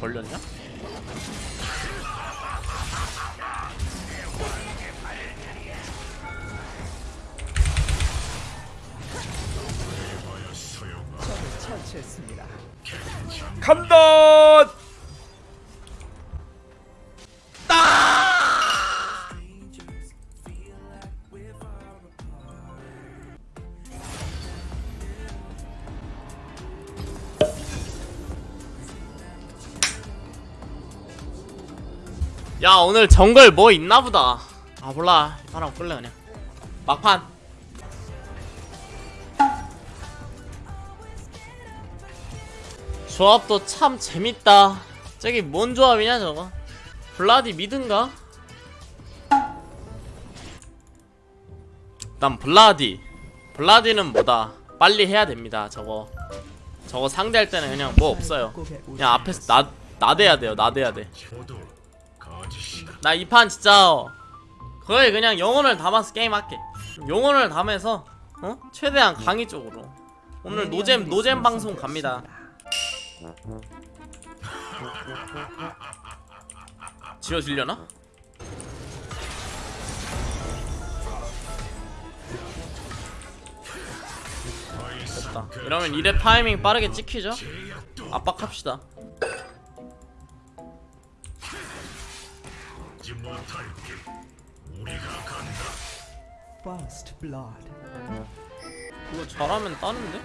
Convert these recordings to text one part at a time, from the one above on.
걸렸냐? 간다! 야 오늘 정글 뭐 있나보다. 아 몰라. 이 사람 끌래 그냥. 막판. 조합도 참 재밌다. 저기 뭔 조합이냐 저거? 블라디 미든가? 난 블라디. 블라디는 뭐다? 빨리 해야 됩니다 저거. 저거 상대할 때는 그냥 뭐 없어요. 그냥 앞에서 나, 나대야 돼요 나대야 돼 나 이 판 진짜 거의 그냥 영혼을 담아서 게임 할게. 영혼을 담아서 어? 최대한 강의 쪽으로. 오늘 노잼 노잼 방송 갑니다. 지워지려나? 됐다. 이러면 이래 타이밍 빠르게 찍히죠? 압박합시다 First blood. 이거 잘하면 따는데?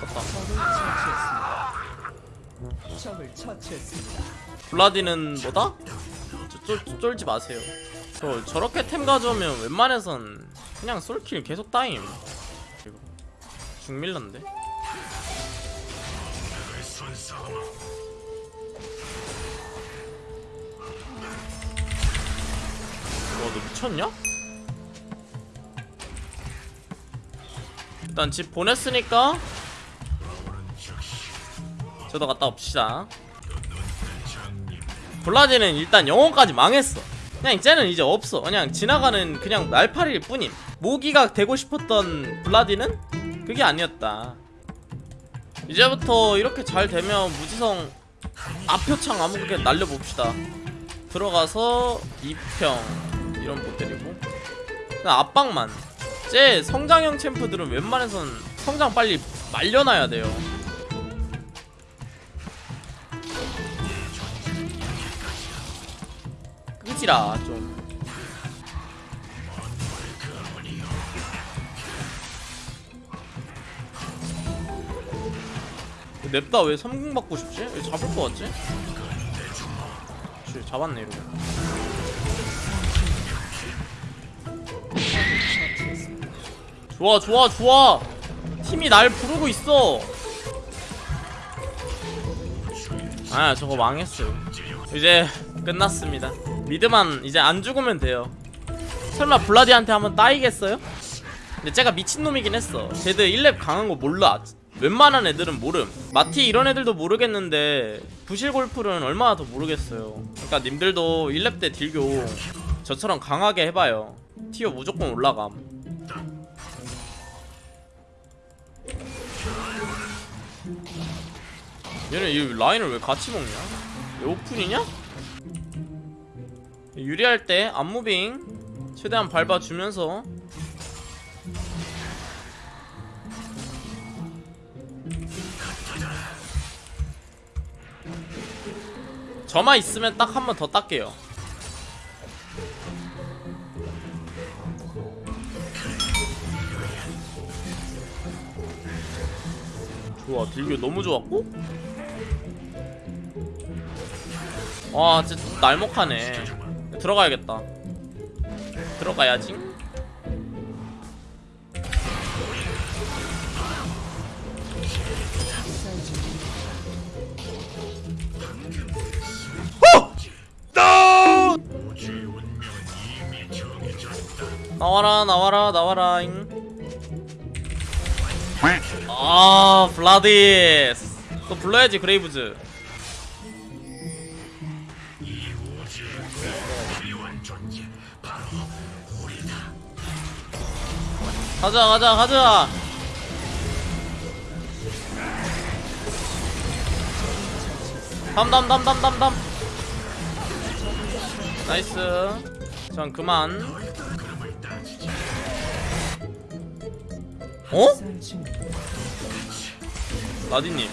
됐다 적을 처치했습니다. 블라디는 뭐다? 저, 쫄, 쫄지 마세요 저 저렇게 템 가져오면 웬만해선 그냥 솔킬 계속 따임 이거 중밀런데 와너 미쳤냐? 일단 집 보냈으니까 저도 갔다 옵시다. 블라디는 일단 영혼까지 망했어. 그냥 쟤는 이제 없어. 그냥 지나가는 그냥 날파리일 뿐임. 모기가 되고 싶었던 블라디는 그게 아니었다 이제부터 이렇게 잘 되면 무지성 앞표창 아무렇게 날려봅시다. 들어가서 2평 이런 못 때리고. 그냥 압박만. 쟤 성장형 챔프들은 웬만해선 성장 빨리 말려놔야 돼요. 끄지라 좀 냅다. 왜 3공 받고 싶지? 왜 잡을 것 같지? 그치, 잡았네 이러고. 좋아 좋아 좋아! 팀이 날 부르고 있어! 아 저거 망했어요. 이제 끝났습니다. 미드만 이제 안 죽으면 돼요. 설마 블라디한테 한번 따이겠어요? 근데 제가 미친놈이긴 했어. 쟤들 1렙 강한 거 몰라 웬만한 애들은 모름 마티 이런 애들도 모르겠는데 부실골풀은 얼마나 더 모르겠어요 그러니까 님들도 1렙 때 딜교 저처럼 강하게 해봐요 티어 무조건 올라감 얘는 이 라인을 왜 같이 먹냐? 얘 오픈이냐? 유리할 때 앞무빙 최대한 밟아주면서 저만 있으면 딱 한 번 더 닦게요. 좋아 딜교 너무 좋았고? 와 진짜 날먹하네. 들어가야겠다. 들어가야지 나와라 나와라 나와라잉. 아 블라디스. 또 불러야지 그레이브즈. 가자 가자 가자. 담담담담담담. 나이스. 전 그만. 어? 라디님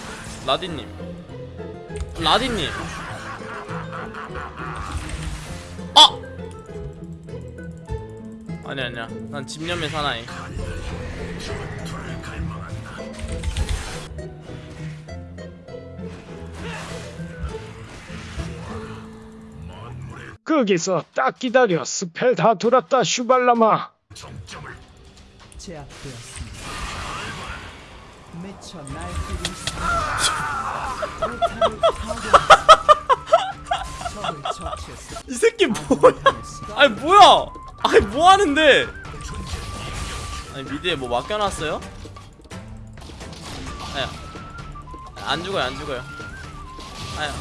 라디님 라디님 아! 아니 아니야 난 집념의 사나이 거기서 딱 기다려 spell 다 돌았다 슈발라마 제압되었습니다. 이 새끼 뭐야. 아니 뭐야? 아니 뭐 하는데? 아니 mid에 뭐 맡겨놨어요? 아야. 안 죽어요 안 죽어요. 아야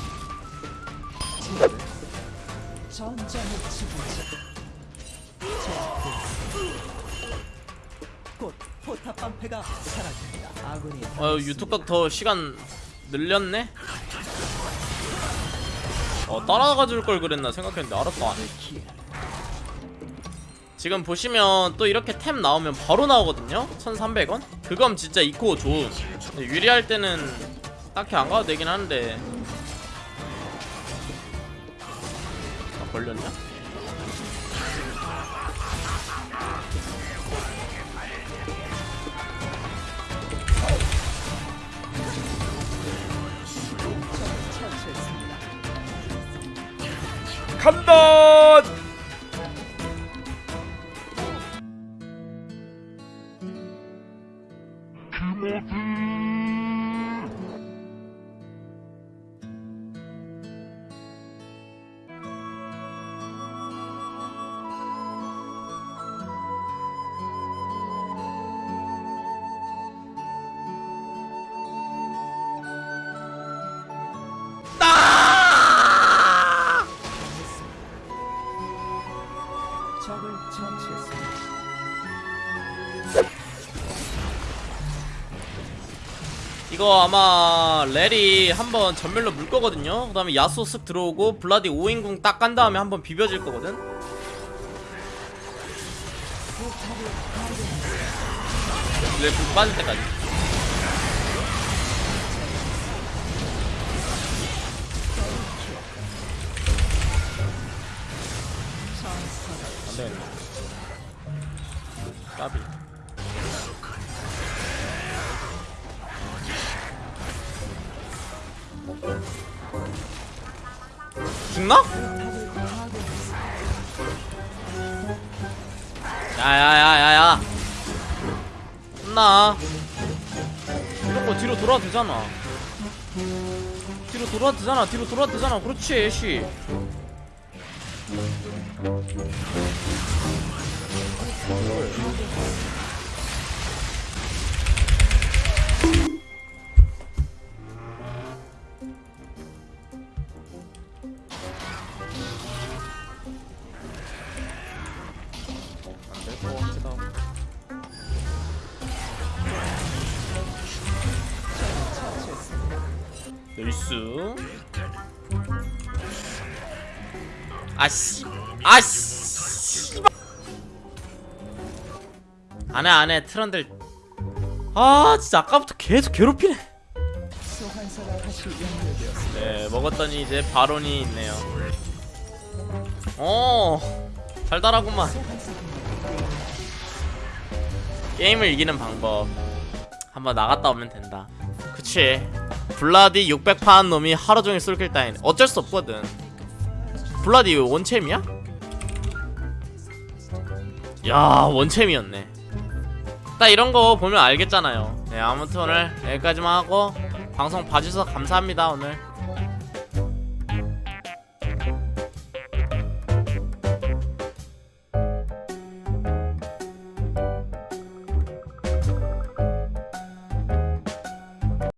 포탑 방패가 사라집니다. 아군이 어 유튜브 더 시간 늘렸네? 어 따라가 줄 걸 그랬나 생각했는데 알았어 안해 지금 보시면 또 이렇게 템 나오면 바로 나오거든요 1300원? 그건 진짜 이코 근데 유리할 때는 딱히 안 가도 되긴 하는데 간다! 이거 아마 렐이 한번 전멸로 물 거거든요. 그 다음에 야수 쓱 들어오고 블라디 5인궁 딱깐 다음에 한번 비벼질 거거든. 렐불 빠질 때까지. 안 되겠네. 까비. 죽나? 야야야야야. 혼나. 이런 거 뒤로 돌아도 되잖아. 뒤로 돌아도 되잖아. 뒤로 돌아도 되잖아. 그렇지 애쉬. 안 나이스 아씨 아씨 안해 안해 트런들. 아 진짜 아까부터 계속 괴롭히네. 네 먹었더니 이제 바론이 있네요. 어 달달하구만. 게임을 이기는 방법. 한번 나갔다 오면 된다. 그치 블라디 600판 놈이 하루종일 솔킬 따인 어쩔 수 없거든. 블라디 원챔이야? 야 원챔이었네. 딱 이런 거 보면 알겠잖아요. 네 아무튼 오늘 여기까지만 하고 방송 봐주셔서 감사합니다 오늘